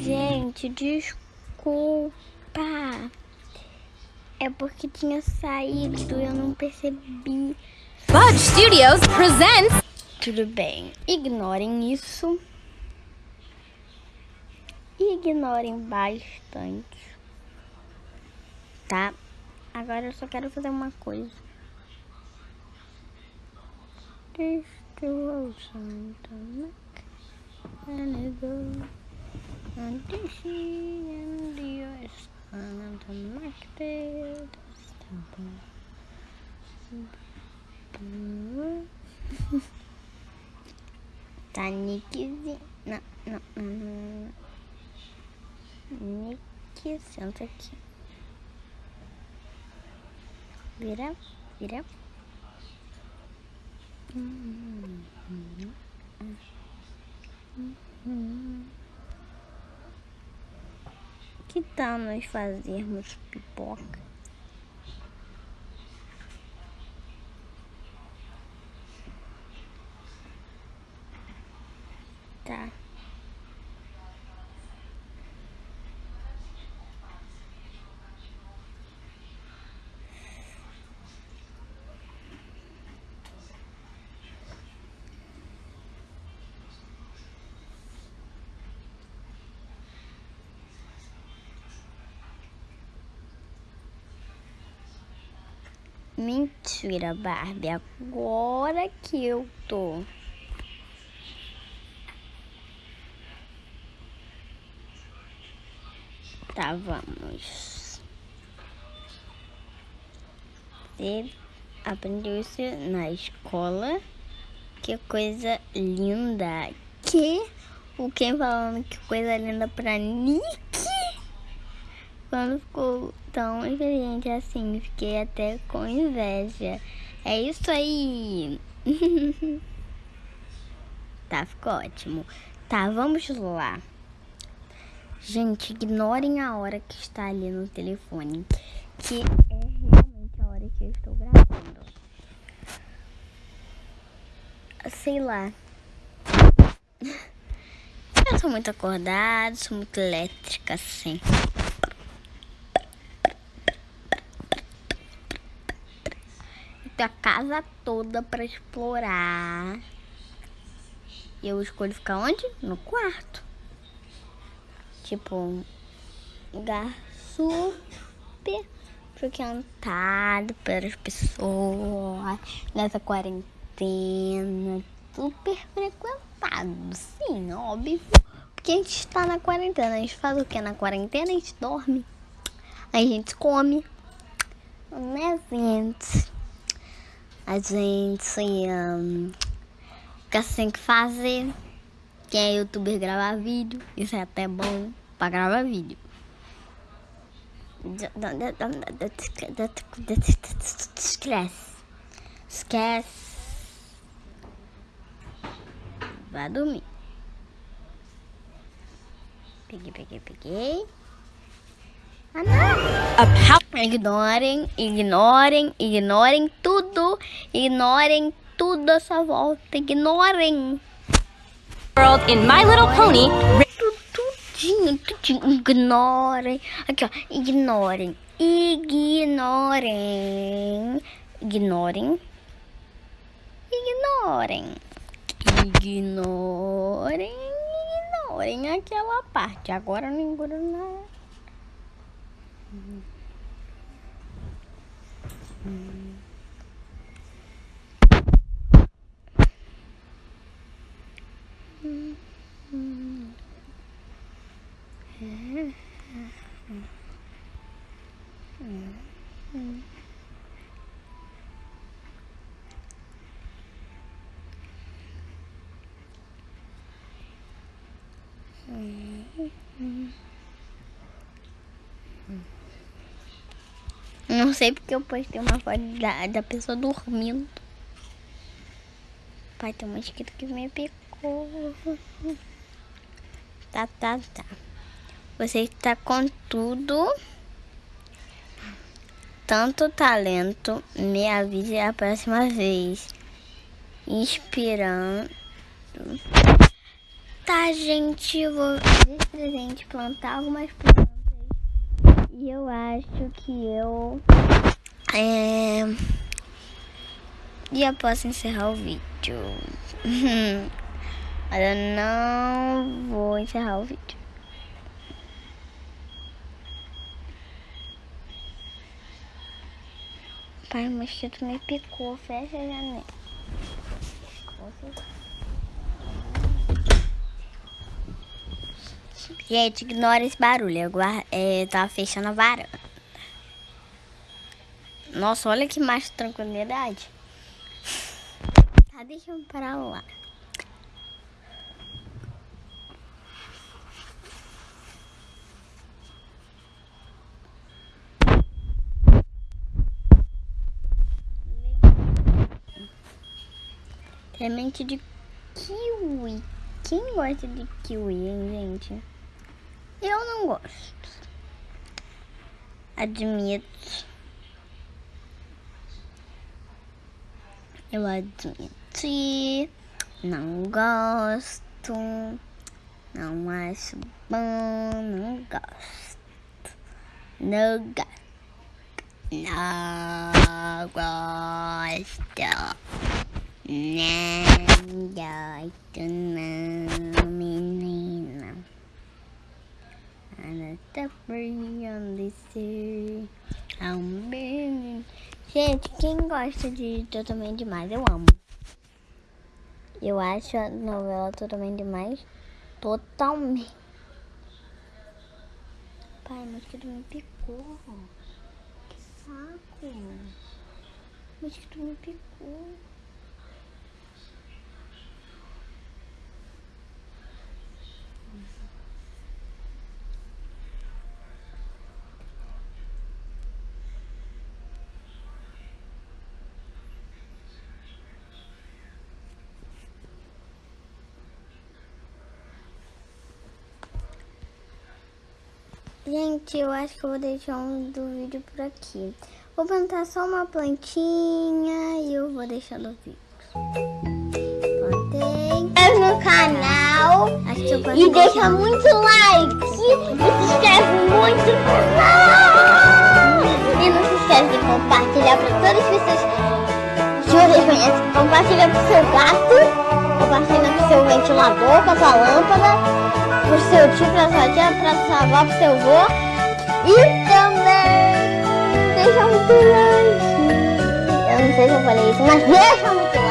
Gente, desculpa. É porque tinha saído e eu não percebi. Fudge Studios presents. Tudo bem, ignorem isso. Ignorem bastante. Tá? Agora eu só quero fazer uma coisa. Destruction. And this and the and the market. Tá Nickzinho. Não, não, não, não. Nick, senta aqui. Vira, vira. Que tal nós fazermos pipoca? Tá. Mentira, Barbie. Agora que eu tô. Tá, vamos. Você aprendeu isso na escola. Que coisa linda. Que o quem falando que coisa linda pra Nick? Quando ficou tão inteligente assim, fiquei até com inveja. É isso aí. tá, ficou ótimo. Tá, vamos lá. Gente, ignorem a hora que está ali no telefone, que é realmente a hora que eu estou gravando. Sei lá. Eu sou muito acordada, sou muito elétrica, assim. A casa toda para explorar. Eu escolho ficar onde? No quarto. Tipo, um lugar super frequentado pelas pessoas nessa quarentena. Super frequentado, sim, óbvio. Porque a gente está na quarentena. A gente faz o que na quarentena? A gente dorme. A gente come. Né, gente? A gente um, fica sem que fazer. Quem é youtuber gravar vídeo, isso é até bom pra gravar vídeo. Esquece. Esquece. Vai dormir. Peguei, peguei, peguei. Ignorem, ignorem, ignorem tudo. Ignorem tudo a sua volta. Ignorem. World in My Little Pony. Tudinho, tudinho. Ignorem. Aqui, ó. Ignorem. Ignorem. Ignorem. Ignorem. Ignorem. Ignorem aquela parte. Agora não ignoro nada. Mm-hmm. Mm-hmm. Não sei porque eu postei uma foto da, da pessoa dormindo. Pai, tem um mosquito que me picou. Tá, tá, tá. Você está com tudo. Tanto talento. Me avise a próxima vez. Inspirando. Tá, gente, eu vou de presente plantar algumas plantas. E eu acho que eu é, já posso encerrar o vídeo. Mas eu não vou encerrar o vídeo. Pai, o mosquito me picou. Fecha a janela. Gente, ignora esse barulho. Eu é, tava fechando a varanda. Nossa, olha que mais tranquilidade. Tá, deixa eu parar lá. Semente de kiwi. Quem gosta de kiwi, hein, gente? Eu não gosto. Admito. Eu admito. Não gosto. Não acho bom. Não gosto. Não gosto. Não gosto. Não gosto não, Ana tá friando ser um bem. Gente, quem gosta de Totalmente Demais, eu amo. Eu acho a novela Totalmente Demais totalmente. Pai, mosquito me picou. Que saco. Mosquito me picou. Gente, eu acho que eu vou deixar um do vídeo por aqui. Vou plantar só uma plantinha e eu vou deixando o vídeo. Plantei. Inscreve no canal e deixa muito like e se inscreve muito no canal. E não se esquece de compartilhar para todas as pessoas que vocês conhecem. Compartilha pro seu gato, compartilha pro seu ventilador, com a sua lâmpada pro seu tio, pra sua tia, pra avó, pro seu avô. E também deixa muito like. Eu não sei se eu falei isso, mas deixa muito